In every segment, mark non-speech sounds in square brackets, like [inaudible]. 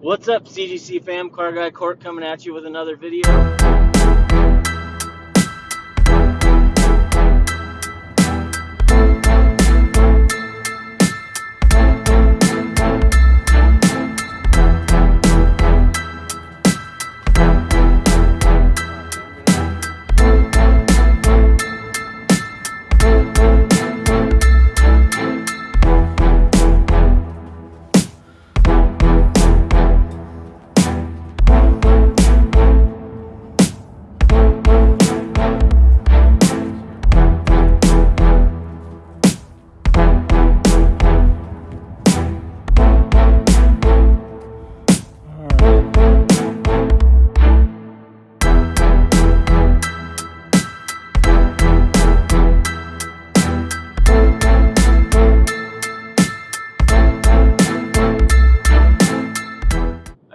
What's up, CGC fam? Car Guy Court coming at you with another video.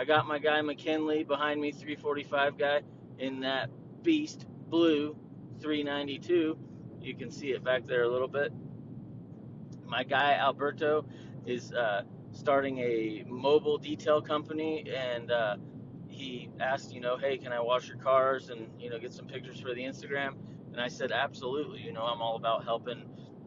I got my guy McKinley behind me, 345 guy, in that beast blue 392. You can see it back there a little bit. My guy Alberto is uh, starting a mobile detail company, and uh, he asked, you know, hey, can I wash your cars and you know get some pictures for the Instagram? And I said, absolutely. You know, I'm all about helping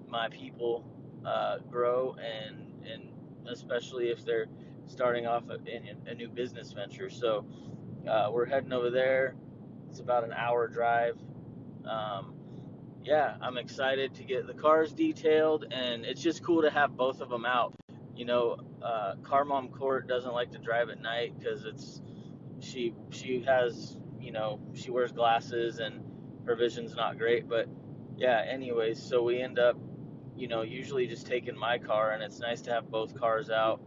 my people uh, grow and and especially if they're starting off in a new business venture. So uh, we're heading over there. It's about an hour drive. Um, yeah, I'm excited to get the cars detailed, and it's just cool to have both of them out. You know, uh, Car Mom Court doesn't like to drive at night because it's she she has you know she wears glasses and her vision's not great. But yeah, anyways, so we end up you know usually just taking my car, and it's nice to have both cars out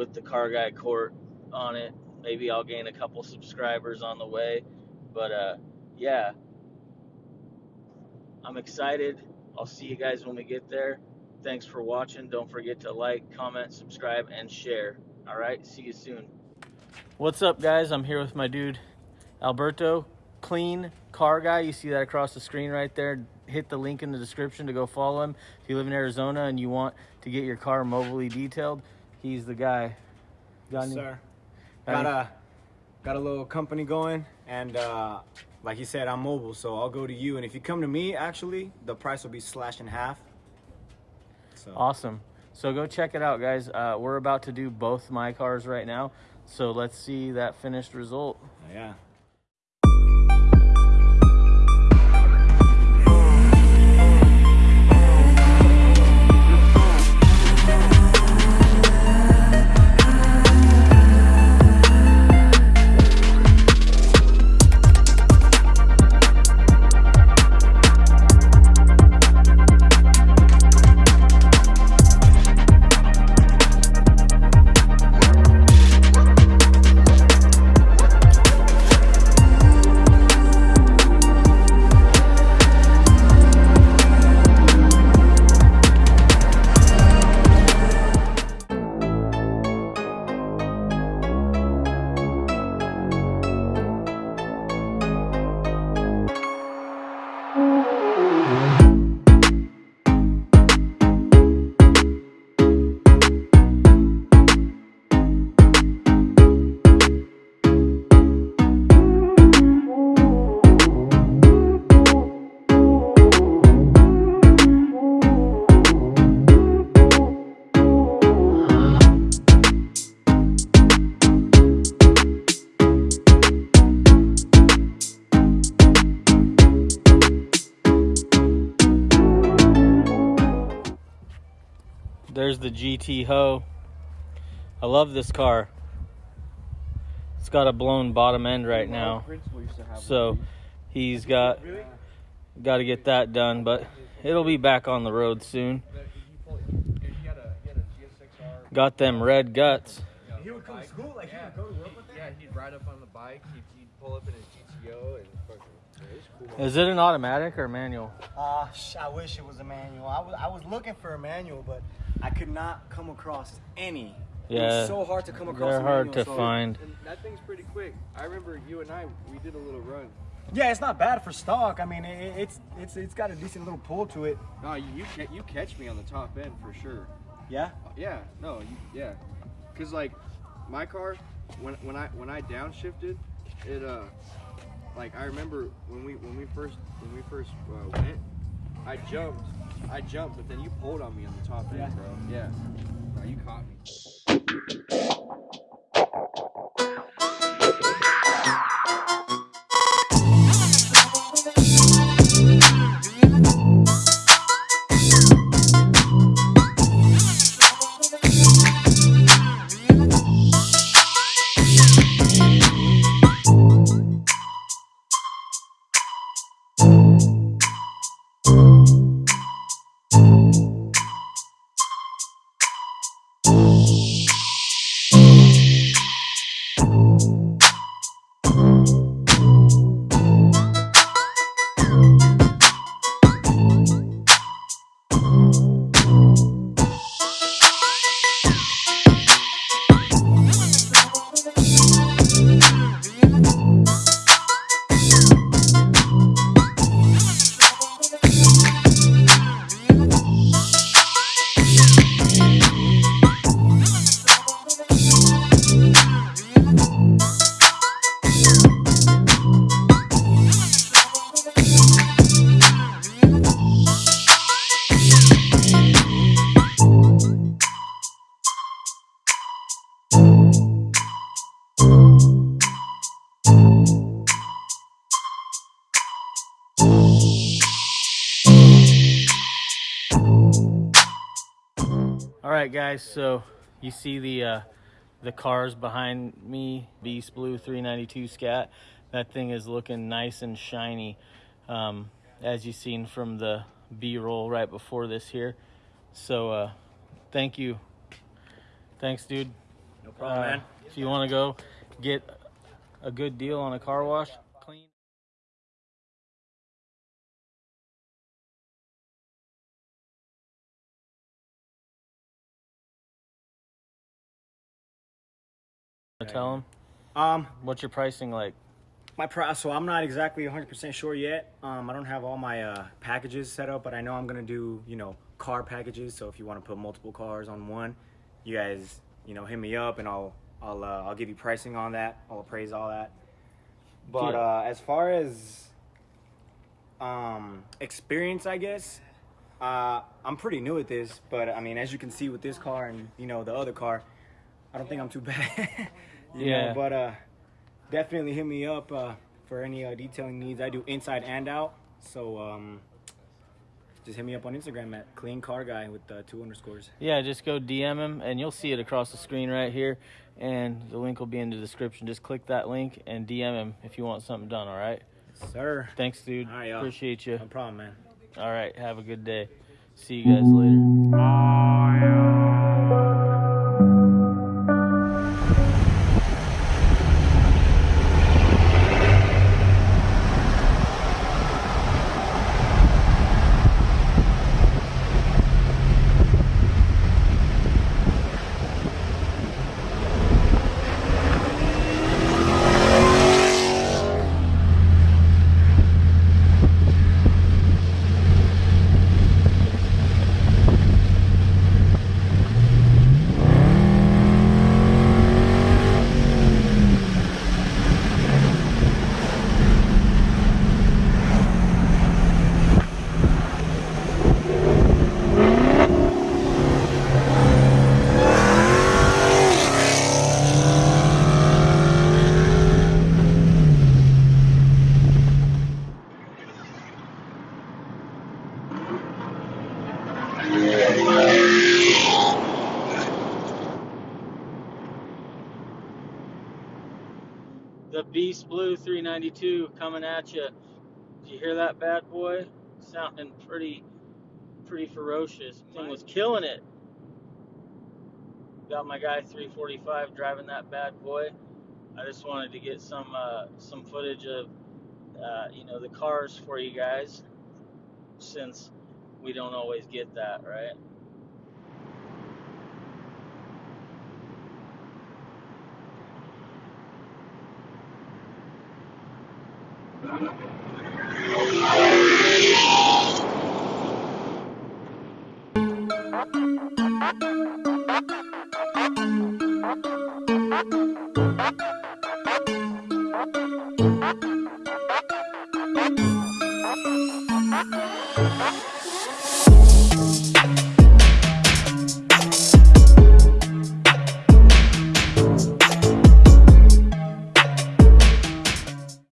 with the car guy court on it. Maybe I'll gain a couple subscribers on the way. But uh, yeah, I'm excited. I'll see you guys when we get there. Thanks for watching. Don't forget to like, comment, subscribe, and share. All right, see you soon. What's up, guys? I'm here with my dude Alberto, clean car guy. You see that across the screen right there. Hit the link in the description to go follow him. If you live in Arizona and you want to get your car mobilely detailed, he's the guy. Got any- sir. got a got a little company going, and uh, like you said, I'm mobile, so I'll go to you. And if you come to me, actually, the price will be slashed in half. So Awesome. So go check it out, guys. Uh, we're about to do both my cars right now. So let's see that finished result. yeah. There's the GTO. I love this car. It's got a blown bottom end right now. So he's got got to get that done, but it'll be back on the road soon. Got them red guts. He would come to school, like he would go to work with Yeah, he'd ride up on the bike. He'd, he'd pull up in his GTO and fucking. Cool. Is it an automatic or manual? Uh, sh- I wish it was a manual. I was I was looking for a manual, but I could not come across any. Yeah, was so hard to come across. they're a hard manual, to so- find. And that thing's pretty quick. I remember you and I, we did a little run. Yeah, it's not bad for stock. I mean, it, it's it's it's got a decent little pull to it. No, you you, you catch me on the top end for sure. Yeah. Yeah, no, you, yeah. Cause like my car, when when I when I downshifted, it uh like I remember when we when we first when we first uh, went, I jumped, I jumped, but then you pulled on me on the top end, Yeah. bro. Yeah. Bro, you caught me. Right, guys. So you see the uh, the cars behind me, Beast Blue 392 Scat. That thing is looking nice and shiny, um, as you seen from the B-roll right before this here. So uh, thank you. Thanks, dude. No problem, Uh, man. If you want to go get a good deal on a car wash, Tell them Um, what's your pricing like. my price. So I'm not exactly 100% sure yet. Um, I don't have all my uh, packages set up, but I know I'm gonna do you know car packages. So if you want to put multiple cars on one, you guys you know hit me up and I'll I'll uh, I'll give you pricing on that. I'll appraise all that. But Yeah. uh, as far as um, experience, I guess uh, I'm pretty new at this. But I mean, as you can see with this car and you know the other car, I don't think I'm too [laughs] bad. [laughs] Yeah. Know, but uh, definitely hit me up uh, for any uh, detailing needs. I do inside and out. So um, just hit me up on Instagram at clean car guy with uh, two underscores. Yeah, just go DM him and you'll see it across the screen right here. And the link will be in the description. Just click that link and DM him if you want something done, all right? Sir. Thanks, dude. All right. Appreciate you. No problem, man. All right, have a good day. See you guys later. The Beast Blue 392 coming at you. Did you hear that bad boy? Sounding pretty, pretty ferocious. Thing was killing it. Got my guy 345 driving that bad boy. I just wanted to get some uh, some footage of uh, you know the cars for you guys, since we don't always get that, right? Thank